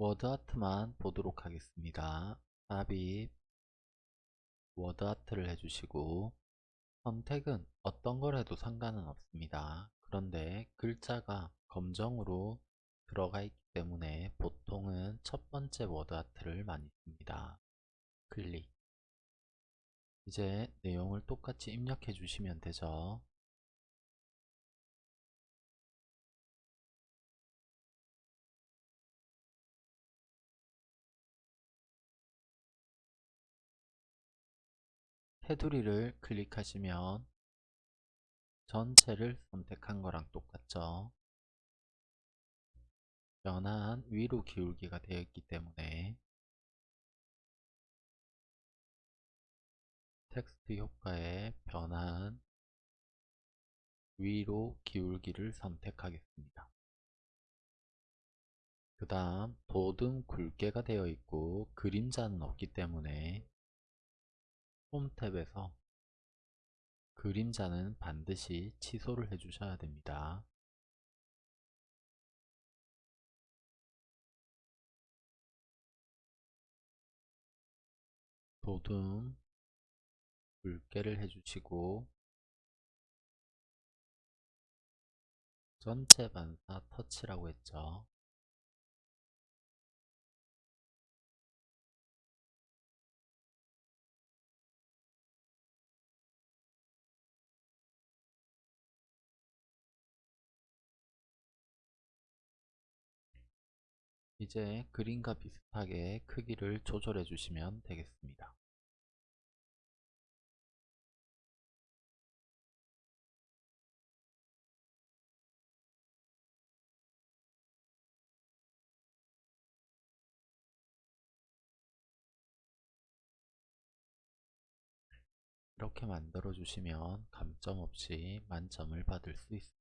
워드아트만 보도록 하겠습니다. 삽입 워드아트를 해주시고 선택은 어떤 걸 해도 상관은 없습니다. 그런데 글자가 검정으로 들어가 있기 때문에 보통은 첫 번째 워드아트를 많이 씁니다. 클릭 이제 내용을 똑같이 입력해 주시면 되죠. 테두리를 클릭하시면 전체를 선택한 거랑 똑같죠. 변환 위로 기울기가 되어 있기 때문에 텍스트 효과의 변환 위로 기울기를 선택하겠습니다. 그 다음 도등 굵게가 되어 있고 그림자는 없기 때문에 홈 탭에서 그림자는 반드시 취소를 해 주셔야 됩니다. 도둠 굵게를 해주시고 전체 반사 터치라고 했죠. 이제 그림과 비슷하게 크기를 조절해 주시면 되겠습니다. 이렇게 만들어 주시면 감점 없이 만점을 받을 수 있습니다.